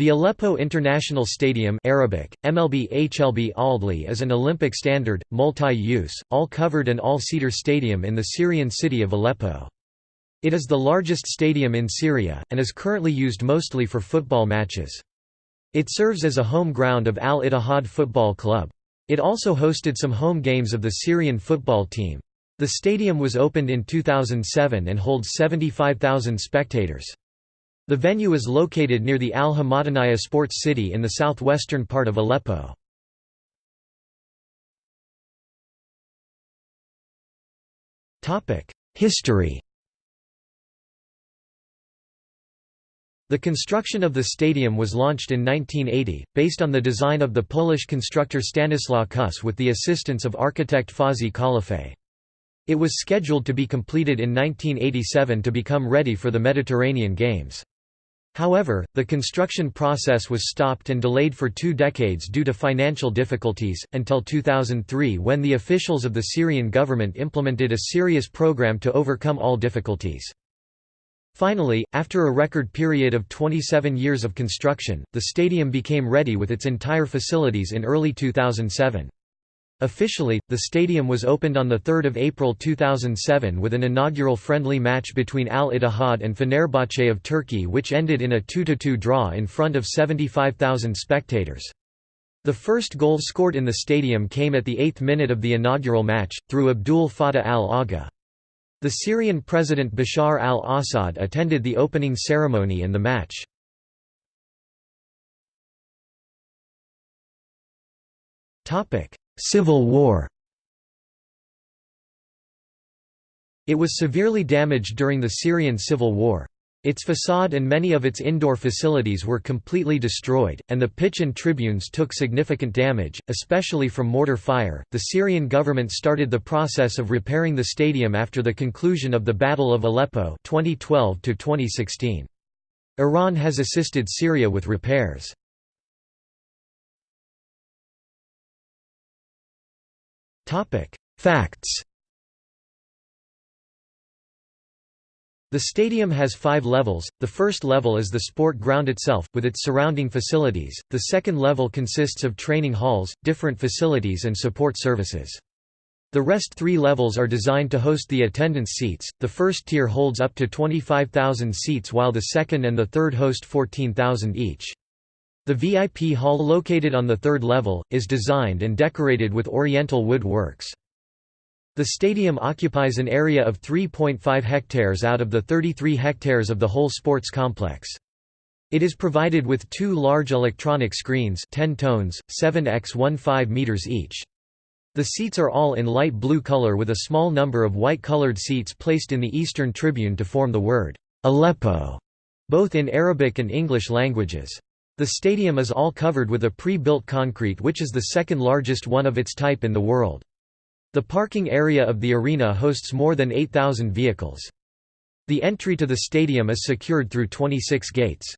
The Aleppo International Stadium Arabic, MLB HLB Aldli is an Olympic standard, multi-use, all-covered and all-seater stadium in the Syrian city of Aleppo. It is the largest stadium in Syria, and is currently used mostly for football matches. It serves as a home ground of Al-Ittihad Football Club. It also hosted some home games of the Syrian football team. The stadium was opened in 2007 and holds 75,000 spectators. The venue is located near the Al-Hamadaniya Sports City in the southwestern part of Aleppo. History The construction of the stadium was launched in 1980, based on the design of the Polish constructor Stanislaw Kuss with the assistance of architect Fazi Khalifeh. It was scheduled to be completed in 1987 to become ready for the Mediterranean Games. However, the construction process was stopped and delayed for two decades due to financial difficulties, until 2003 when the officials of the Syrian government implemented a serious program to overcome all difficulties. Finally, after a record period of 27 years of construction, the stadium became ready with its entire facilities in early 2007. Officially, the stadium was opened on 3 April 2007 with an inaugural friendly match between Al-Ittihad and Fenerbahce of Turkey which ended in a 2–2 draw in front of 75,000 spectators. The first goal scored in the stadium came at the eighth minute of the inaugural match, through Abdul Fattah al-Agha. The Syrian President Bashar al-Assad attended the opening ceremony and the match. Civil War It was severely damaged during the Syrian civil war. Its facade and many of its indoor facilities were completely destroyed, and the pitch and tribunes took significant damage, especially from mortar fire. The Syrian government started the process of repairing the stadium after the conclusion of the Battle of Aleppo 2012 to 2016. Iran has assisted Syria with repairs. Facts The stadium has five levels, the first level is the sport ground itself, with its surrounding facilities, the second level consists of training halls, different facilities and support services. The rest three levels are designed to host the attendance seats, the first tier holds up to 25,000 seats while the second and the third host 14,000 each. The VIP hall located on the third level, is designed and decorated with oriental wood works. The stadium occupies an area of 3.5 hectares out of the 33 hectares of the whole sports complex. It is provided with two large electronic screens 10 tones, 7 x 15 meters each. The seats are all in light blue color with a small number of white-colored seats placed in the eastern tribune to form the word, Aleppo, both in Arabic and English languages. The stadium is all covered with a pre-built concrete which is the second largest one of its type in the world. The parking area of the arena hosts more than 8,000 vehicles. The entry to the stadium is secured through 26 gates.